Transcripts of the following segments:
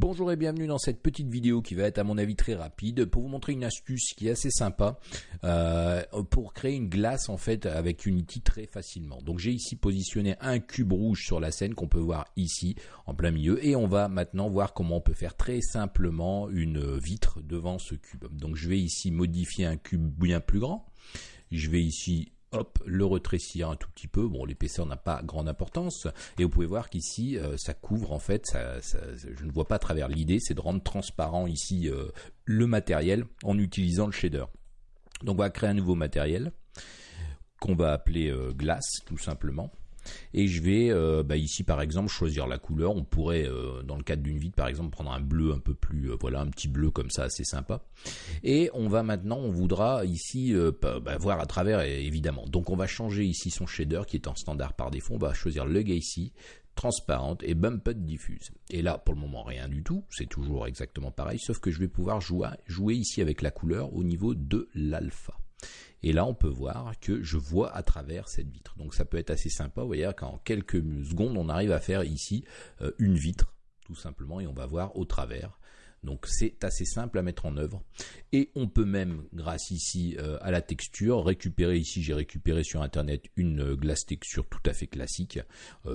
Bonjour et bienvenue dans cette petite vidéo qui va être à mon avis très rapide pour vous montrer une astuce qui est assez sympa euh, pour créer une glace en fait avec Unity très facilement. Donc j'ai ici positionné un cube rouge sur la scène qu'on peut voir ici en plein milieu et on va maintenant voir comment on peut faire très simplement une vitre devant ce cube. Donc je vais ici modifier un cube bien plus grand. Je vais ici hop, le retrécir un tout petit peu. Bon, l'épaisseur n'a pas grande importance. Et vous pouvez voir qu'ici, euh, ça couvre en fait, je ne vois pas à travers. L'idée, c'est de rendre transparent ici euh, le matériel en utilisant le shader. Donc on va créer un nouveau matériel qu'on va appeler euh, glace tout simplement et je vais euh, bah, ici par exemple choisir la couleur. On pourrait euh, dans le cadre d'une vitre par exemple prendre un bleu un peu plus, euh, voilà un petit bleu comme ça assez sympa. Et on va maintenant, on voudra ici bah, voir à travers évidemment. Donc on va changer ici son shader qui est en standard par défaut. On va choisir le ici transparente et bumped diffuse. Et là, pour le moment, rien du tout. C'est toujours exactement pareil, sauf que je vais pouvoir jouer ici avec la couleur au niveau de l'alpha. Et là, on peut voir que je vois à travers cette vitre. Donc ça peut être assez sympa. Vous voyez qu'en quelques secondes, on arrive à faire ici euh, une vitre, tout simplement, et on va voir au travers. Donc c'est assez simple à mettre en œuvre. Et on peut même, grâce ici euh, à la texture, récupérer ici, j'ai récupéré sur internet une euh, glace texture tout à fait classique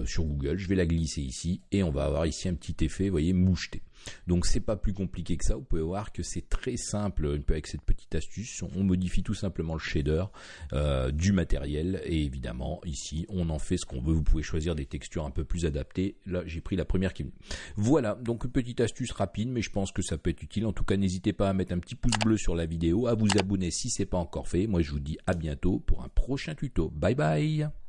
sur Google. Je vais la glisser ici et on va avoir ici un petit effet, vous voyez, moucheté. Donc c'est pas plus compliqué que ça. Vous pouvez voir que c'est très simple avec cette petite astuce. On modifie tout simplement le shader euh, du matériel et évidemment ici on en fait ce qu'on veut. Vous pouvez choisir des textures un peu plus adaptées. Là j'ai pris la première qui est Voilà donc une petite astuce rapide mais je pense que ça peut être utile. En tout cas n'hésitez pas à mettre un petit pouce bleu sur la vidéo, à vous abonner si c'est pas encore fait. Moi je vous dis à bientôt pour un prochain tuto. Bye bye